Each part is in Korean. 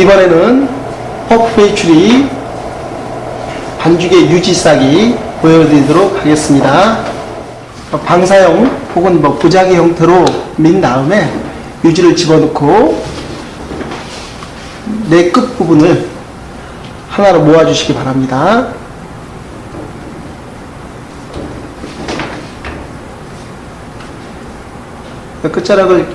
이번에는 퍼프 배출이 반죽의 유지 싹이 보여드리도록 하겠습니다. 방사형 혹은 뭐 부작위 형태로 민 다음에 유지를 집어넣고 내 끝부분을 하나로 모아주시기 바랍니다. 끝자락을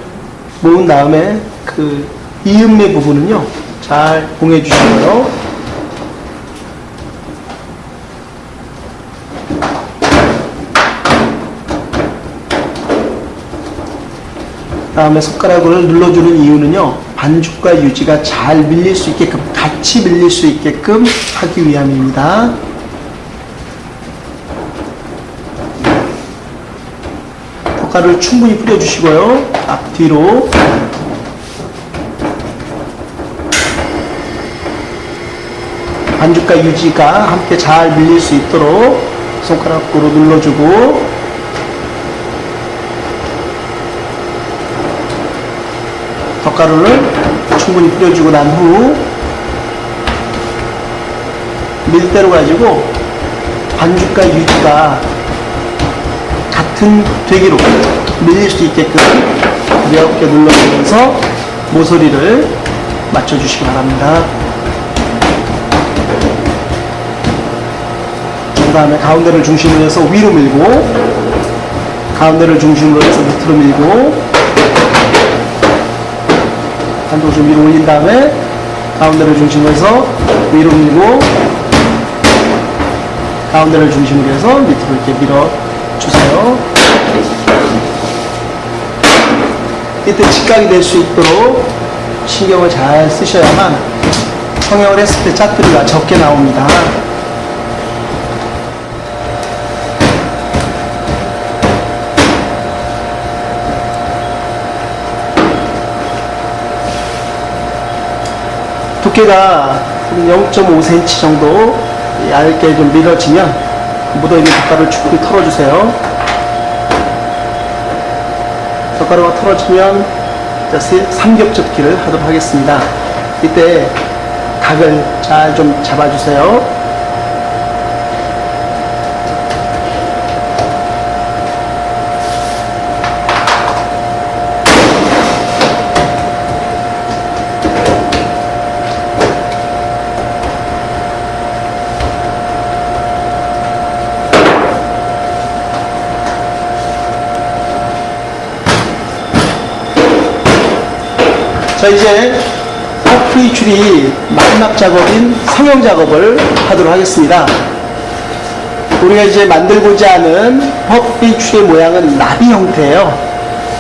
모은 다음에 그 이음매 부분은요 잘 봉해 주시고요. 다음에 손가락을 눌러주는 이유는요 반죽과 유지가 잘 밀릴 수 있게끔 같이 밀릴 수 있게끔 하기 위함입니다. 젓갈을 충분히 뿌려주시고요. 앞뒤로 반죽과 유지가 함께 잘 밀릴 수 있도록 손가락으로 눌러주고 젓가루를 충분히 뿌려주고 난 후 밀대로 가지고 반죽과 유지가 같은 되기로 밀릴 수 있게끔 가볍게 눌러주면서 모서리를 맞춰주시기 바랍니다. 다음에 가운데를 중심으로 해서 위로 밀고 가운데를 중심으로 해서 밑으로 밀고 한쪽 좀 위로 올린 다음에 가운데를 중심으로 해서 위로 밀고 가운데를 중심으로 해서 밑으로 이렇게 밀어 주세요. 이때 직각이 될 수 있도록 신경을 잘 쓰셔야만 성형을 했을 때 짜투리가 적게 나옵니다. 두께가 0.5cm 정도 얇게 좀 밀어지면 묻어있는 젓가락을 충분히 털어주세요. 젓가락이 털어지면 삼겹접기를 하도록 하겠습니다. 이때 각을 잘 좀 잡아주세요. 자 이제 퍼프의 줄이 마지막 작업인 성형 작업을 하도록 하겠습니다. 우리가 이제 만들고자 하는 퍼프의 줄의 모양은 나비 형태예요.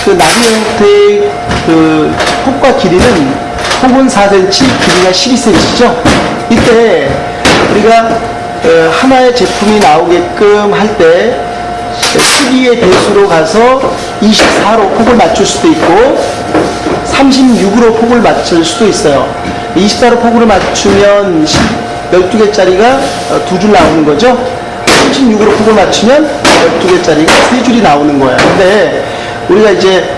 그 나비 형태의 그 폭과 길이는 폭은 4cm, 길이가 12cm죠. 이때 우리가 어, 하나의 제품이 나오게끔 할때 12의 배수로 가서 24로 폭을 맞출 수도 있고 36으로 폭을 맞출 수도 있어요. 24로 폭으로 맞추면 12개짜리가 두 줄 나오는 거죠. 36으로 폭을 맞추면 12개짜리가 세 줄이 나오는 거예요. 근데 우리가 이제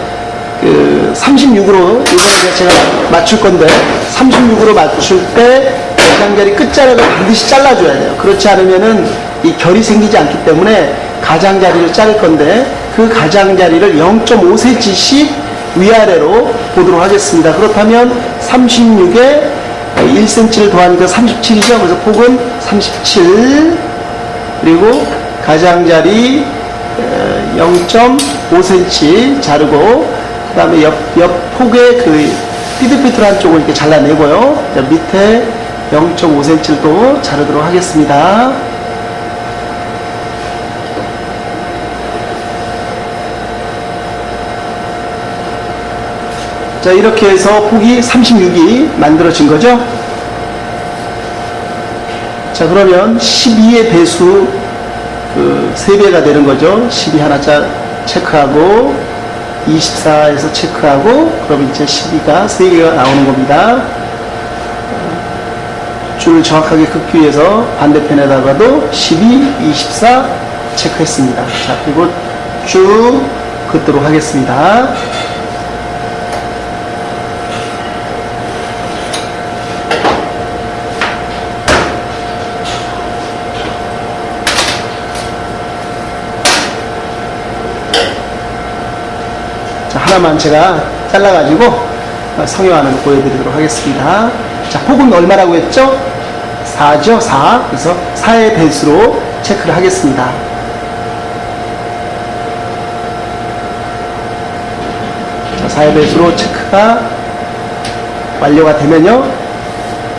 그 36으로 이번에 제가 맞출 건데 36으로 맞출 때 가장자리 끝자락을 반드시 잘라줘야 돼요. 그렇지 않으면은 이 결이 생기지 않기 때문에 가장자리를 자를 건데 그 가장자리를 0.5cm씩 위아래로 보도록 하겠습니다. 그렇다면 36에 1cm를 더하니까 37이죠. 그래서 폭은 37 그리고 가장자리 0.5cm 자르고 그 다음에 옆, 옆 폭의 그 삐뚤삐뚤한 쪽을 이렇게 잘라내고요. 밑에 0.5cm를 또 자르도록 하겠습니다. 자 이렇게 해서 폭이 36이 만들어진 거죠? 자 그러면 12의 배수 그 3배가 되는 거죠? 12 하나 짜 체크하고 24에서 체크하고 그럼 이제 12가 3개가 나오는 겁니다. 줄 정확하게 긋기 위해서 반대편에다가도 12, 24 체크했습니다. 자 그리고 쭉 긋도록 하겠습니다 하나만 제가 잘라가지고 어, 성형하는 거 보여드리도록 하겠습니다. 자, 폭은 얼마라고 했죠? 4죠, 4. 그래서 4의 배수로 체크를 하겠습니다. 자, 4의 배수로 체크가 완료가 되면요.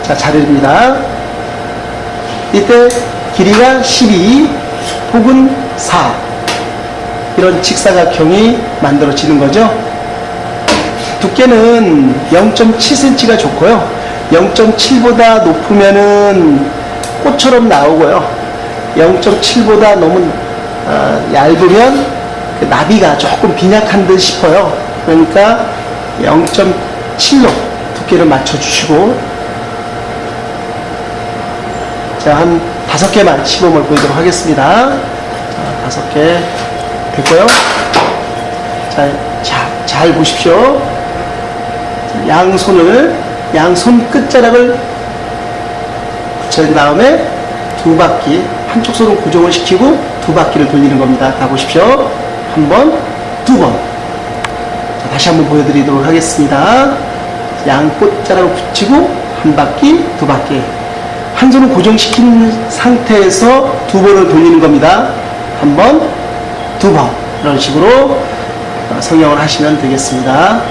자, 자르입니다. 이때 길이가 12, 폭은 4. 이런 직사각형이 만들어지는 거죠. 두께는 0.7cm가 좋고요. 0.7보다 높으면은 꽃처럼 나오고요. 0.7보다 너무 어, 얇으면 그 나비가 조금 빈약한 듯 싶어요. 그러니까 0.7로 두께를 맞춰주시고 자, 한 다섯 개만 시범을 보이도록 하겠습니다. 자, 다섯 개 됐고요. 자, 자, 잘 보십시오. 양손을, 양손 끝자락을 붙여준 다음에 두 바퀴, 한쪽 손은 고정을 시키고 두 바퀴를 돌리는 겁니다. 다 보십시오. 한 번, 두 번. 자, 다시 한번 보여드리도록 하겠습니다. 양 끝자락을 붙이고 한 바퀴, 두 바퀴. 한 손을 고정시킨 상태에서 두 번을 돌리는 겁니다. 한 번, 두 번. 이런 식으로 어, 성형을 하시면 되겠습니다.